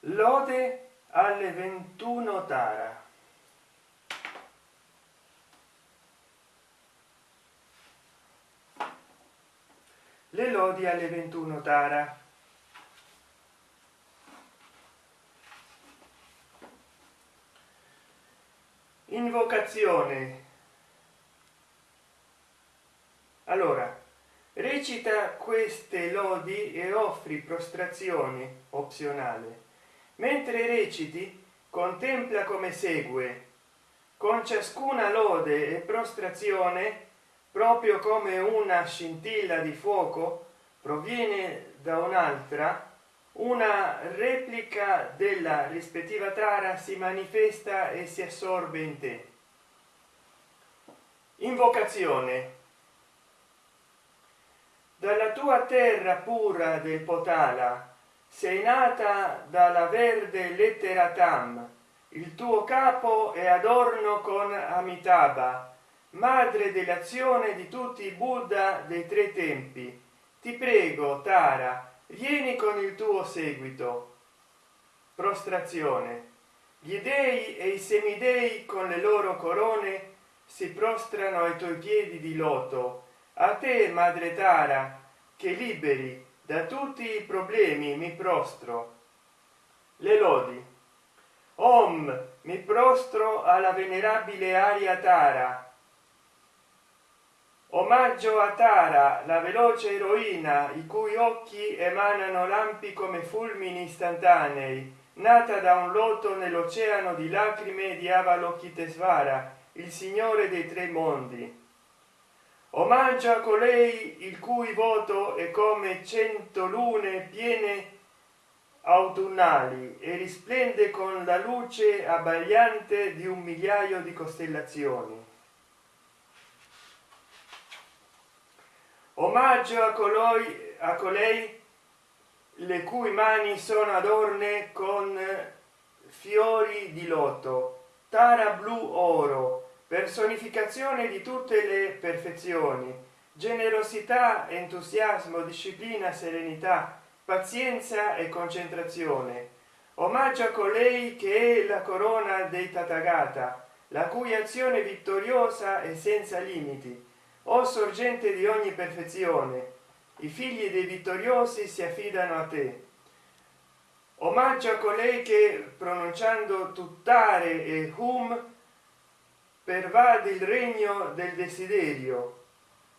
lode alle 21 tara. Le lodi alle 21 tara. Invocazione. Allora recita queste lodi e offri prostrazione opzionale mentre reciti contempla come segue con ciascuna lode e prostrazione proprio come una scintilla di fuoco proviene da un'altra una replica della rispettiva tara si manifesta e si assorbe in te. Invocazione. Dalla tua terra pura del potala sei nata dalla verde lettera tam. Il tuo capo è adorno con amitabha madre dell'azione di tutti i buddha dei tre tempi. Ti prego tara vieni con il tuo seguito. Prostrazione. Gli dei e i semidei con le loro corone si prostrano ai tuoi piedi di loto. A te madre tara che liberi da tutti i problemi mi prostro. Le lodi. Om mi prostro alla venerabile aria tara. Omaggio a tara la veloce eroina i cui occhi emanano lampi come fulmini istantanei nata da un loto nell'oceano di lacrime di avalokitesvara il signore dei tre mondi omaggio a colei il cui voto è come cento lune piene autunnali e risplende con la luce abbagliante di un migliaio di costellazioni. Omaggio a colui a colei le cui mani sono adorne con fiori di loto tara blu oro personificazione di tutte le perfezioni. Generosità entusiasmo disciplina serenità pazienza e concentrazione. Omaggio a colei che è la corona dei tathagata la cui azione vittoriosa è senza limiti. O sorgente di ogni perfezione i figli dei vittoriosi si affidano a te. Omaggio a colei che pronunciando tuttare e hum pervade il regno del desiderio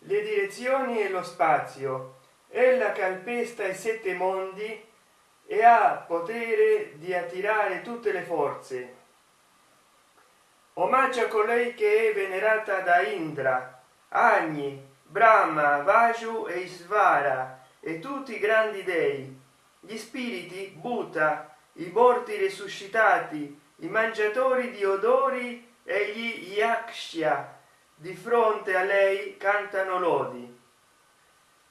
le direzioni e lo spazio. Ella calpesta i sette mondi e ha potere di attirare tutte le forze. Omaggio a colei che è venerata da indra agni brahma vaju e isvara e tutti i grandi dei gli spiriti buddha i borti resuscitati i mangiatori di odori e gli yakshya di fronte a lei cantano lodi.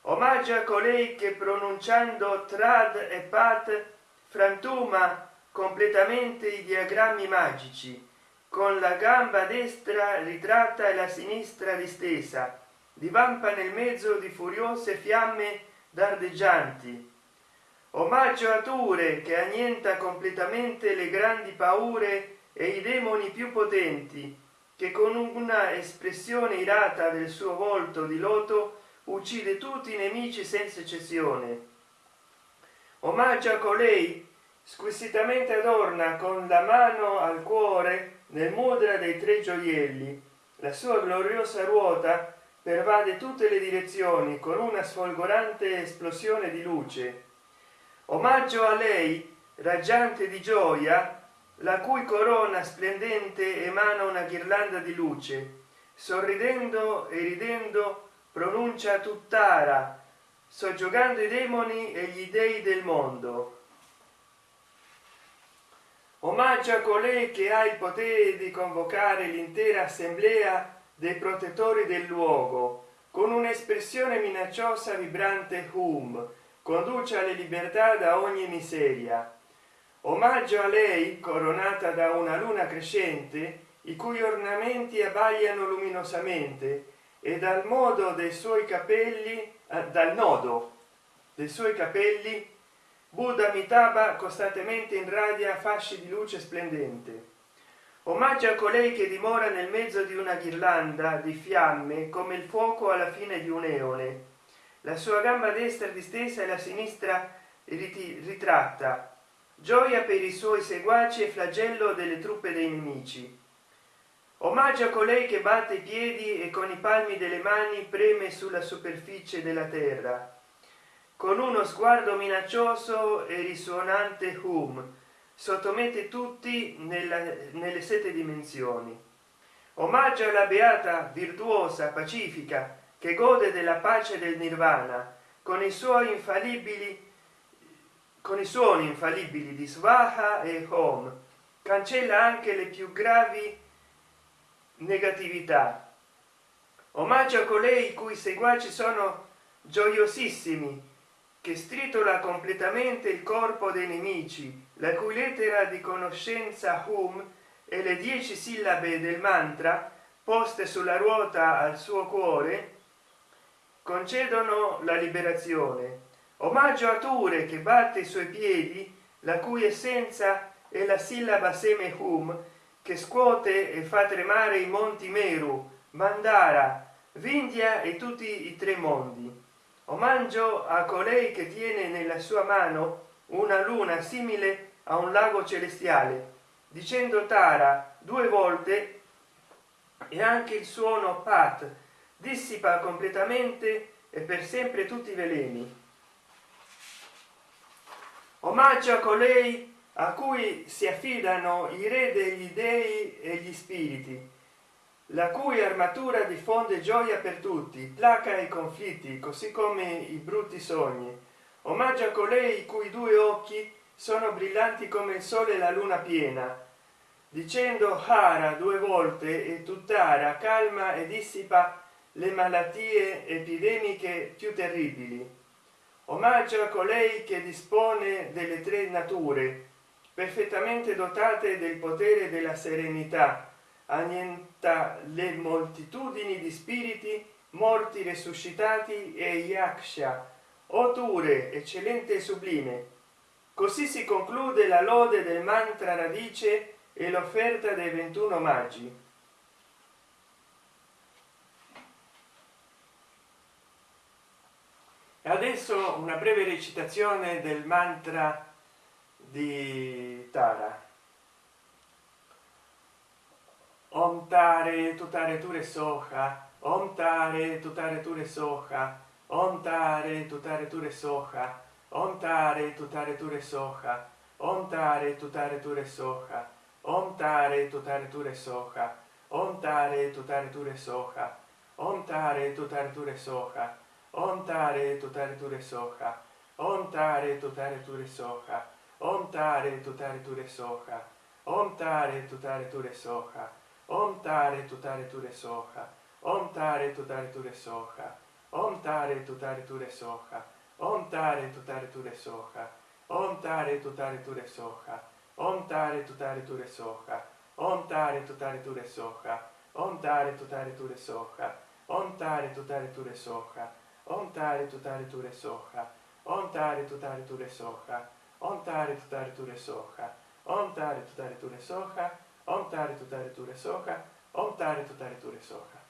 Omaggio a colei che pronunciando trad e pat frantuma completamente i diagrammi magici con la gamba destra ritratta e la sinistra distesa divampa nel mezzo di furiose fiamme dardeggianti omaggio a ture che annienta completamente le grandi paure e i demoni più potenti che con una espressione irata del suo volto di loto uccide tutti i nemici senza eccezione. Omaggio a colei squisitamente adorna con la mano al cuore nel mudra dei tre gioielli. La sua gloriosa ruota pervade tutte le direzioni con una sfolgorante esplosione di luce. Omaggio a lei raggiante di gioia la cui corona splendente emana una ghirlanda di luce. Sorridendo e ridendo pronuncia tutt'ara soggiogando i demoni e gli dei del mondo. Omaggio a colei che ha il potere di convocare l'intera assemblea dei protettori del luogo con un'espressione minacciosa vibrante hum conduce alle libertà da ogni miseria omaggio a lei coronata da una luna crescente i cui ornamenti abbagliano luminosamente e dal modo dei suoi capelli eh, dal nodo dei suoi capelli buddha mitaba costantemente in radia fasci di luce splendente. Omaggio a colei che dimora nel mezzo di una ghirlanda di fiamme come il fuoco alla fine di un eone la sua gamba destra distesa e la sinistra ritratta gioia per i suoi seguaci e flagello delle truppe dei nemici. Omaggio a colei che batte i piedi e con i palmi delle mani preme sulla superficie della terra. Con uno sguardo minaccioso e risuonante hum sottomette tutti nella, nelle sette dimensioni. Omaggio alla beata virtuosa pacifica che gode della pace del nirvana con i suoi infallibili con i suoni infallibili di svaha e home cancella anche le più gravi negatività. Omaggio a colei cui seguaci sono gioiosissimi che stritola completamente il corpo dei nemici la cui lettera di conoscenza hum e le dieci sillabe del mantra poste sulla ruota al suo cuore concedono la liberazione omaggio a ture che batte i suoi piedi la cui essenza è la sillaba seme hum che scuote e fa tremare i monti meru mandara vindia e tutti i tre mondi. Omaggio a colei che tiene nella sua mano una luna simile a un lago celestiale dicendo tara due volte e anche il suono pat dissipa completamente e per sempre tutti i veleni omaggio a colei a cui si affidano i re degli dei e gli spiriti la cui armatura diffonde gioia per tutti placa i conflitti così come i brutti sogni. Omaggio a colei i cui due occhi sono brillanti come il sole e la luna piena dicendo hara due volte e tuttara calma e dissipa le malattie epidemiche più terribili omaggio a colei che dispone delle tre nature perfettamente dotate del potere della serenità annienta le moltitudini di spiriti morti resuscitati e yaksha oture eccellente e sublime. Così si conclude la lode del mantra radice e l'offerta dei 21 maggi adesso una breve recitazione del mantra di tara om tare tutare ture soha om tare tutare ture soha om tare tutare ture soha om tare tutare ture soha om tare tutare ture soha om tare tutare ture soha om tare tutare ture soha om tare tutare ture soha om tare tutare ture soha om tare tutare ture soha om tare tutare ture soha om tare tutare ture soha om tare tutare ture soha om tare tutare ture soha om tare tutare ture soha om tare tutare ture soha om tare tutare ture soha om tare tutare ture soha om tare tutare ture soha om tare tutare ture soha om tare tutare ture soha Om taritu taritu re soha. Om taritu taritu re soha. Om taritu taritu re soha. Om taritu taritu re soha. Om taritu taritu re soha. Om taritu taritu re soha.